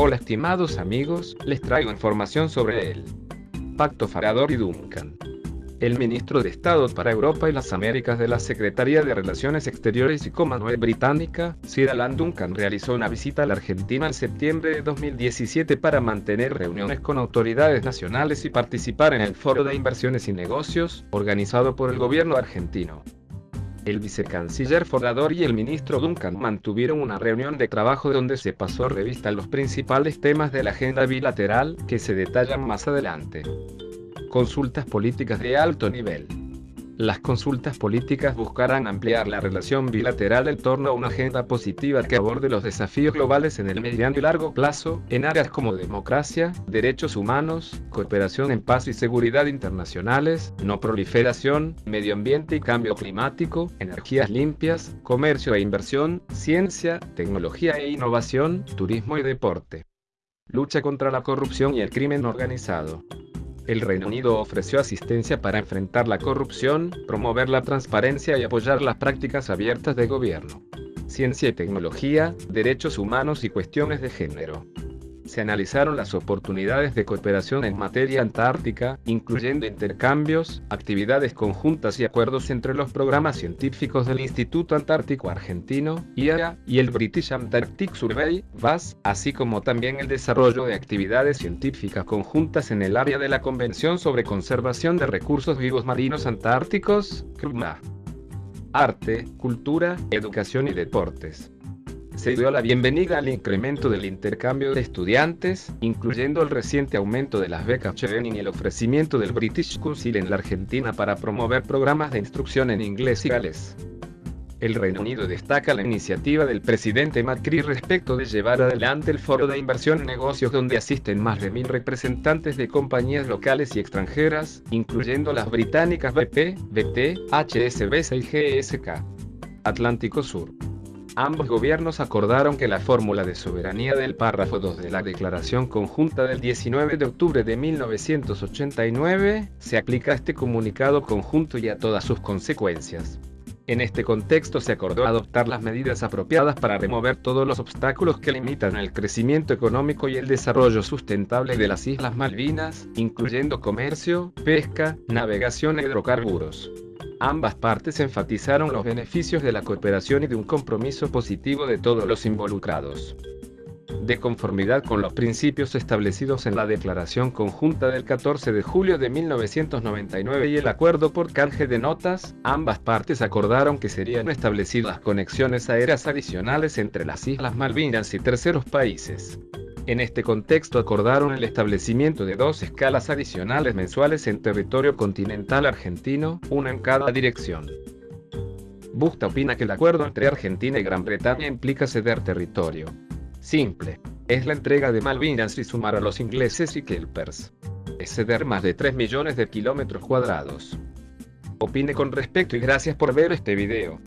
Hola estimados amigos, les traigo información sobre el Pacto Farador y Duncan. El ministro de Estado para Europa y las Américas de la Secretaría de Relaciones Exteriores y Commonwealth Británica, Sir Alan Duncan realizó una visita a la Argentina en septiembre de 2017 para mantener reuniones con autoridades nacionales y participar en el Foro de Inversiones y Negocios, organizado por el gobierno argentino. El vicecanciller Fordador y el ministro Duncan mantuvieron una reunión de trabajo donde se pasó revista los principales temas de la agenda bilateral, que se detallan más adelante. Consultas políticas de alto nivel. Las consultas políticas buscarán ampliar la relación bilateral en torno a una agenda positiva que aborde los desafíos globales en el mediano y largo plazo, en áreas como democracia, derechos humanos, cooperación en paz y seguridad internacionales, no proliferación, medio ambiente y cambio climático, energías limpias, comercio e inversión, ciencia, tecnología e innovación, turismo y deporte. Lucha contra la corrupción y el crimen organizado el Reino Unido ofreció asistencia para enfrentar la corrupción, promover la transparencia y apoyar las prácticas abiertas de gobierno. Ciencia y tecnología, derechos humanos y cuestiones de género se analizaron las oportunidades de cooperación en materia antártica, incluyendo intercambios, actividades conjuntas y acuerdos entre los programas científicos del Instituto Antártico Argentino, IAA, y el British Antarctic Survey, VAS, así como también el desarrollo de actividades científicas conjuntas en el área de la Convención sobre Conservación de Recursos Vivos Marinos Antárticos, CRUMA. Arte, cultura, educación y deportes se dio la bienvenida al incremento del intercambio de estudiantes, incluyendo el reciente aumento de las becas Chevening y el ofrecimiento del British Council en la Argentina para promover programas de instrucción en inglés y gales. El Reino Unido destaca la iniciativa del presidente Macri respecto de llevar adelante el foro de inversión en negocios donde asisten más de mil representantes de compañías locales y extranjeras, incluyendo las británicas BP, BT, HSBC y GSK. Atlántico Sur. Ambos gobiernos acordaron que la fórmula de soberanía del párrafo 2 de la Declaración Conjunta del 19 de octubre de 1989 se aplica a este comunicado conjunto y a todas sus consecuencias. En este contexto se acordó adoptar las medidas apropiadas para remover todos los obstáculos que limitan el crecimiento económico y el desarrollo sustentable de las Islas Malvinas, incluyendo comercio, pesca, navegación e hidrocarburos. Ambas partes enfatizaron los beneficios de la cooperación y de un compromiso positivo de todos los involucrados. De conformidad con los principios establecidos en la Declaración Conjunta del 14 de julio de 1999 y el Acuerdo por Canje de Notas, ambas partes acordaron que serían establecidas conexiones aéreas adicionales entre las Islas Malvinas y terceros países. En este contexto acordaron el establecimiento de dos escalas adicionales mensuales en territorio continental argentino, una en cada dirección. Busta opina que el acuerdo entre Argentina y Gran Bretaña implica ceder territorio. Simple. Es la entrega de Malvinas y sumar a los ingleses y kelpers. Es ceder más de 3 millones de kilómetros cuadrados. Opine con respecto y gracias por ver este video.